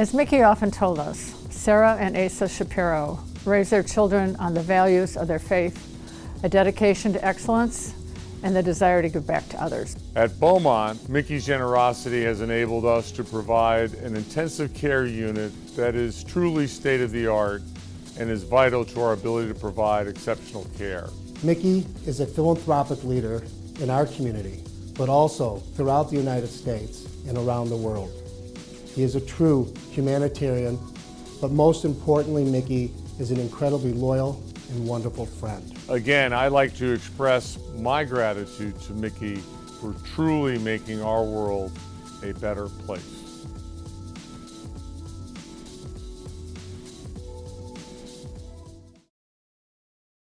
As Mickey often told us, Sarah and Asa Shapiro raised their children on the values of their faith, a dedication to excellence, and the desire to give back to others. At Beaumont, Mickey's generosity has enabled us to provide an intensive care unit that is truly state-of-the-art and is vital to our ability to provide exceptional care. Mickey is a philanthropic leader in our community, but also throughout the United States and around the world. He is a true humanitarian, but most importantly, Mickey is an incredibly loyal and wonderful friend. Again, I'd like to express my gratitude to Mickey for truly making our world a better place.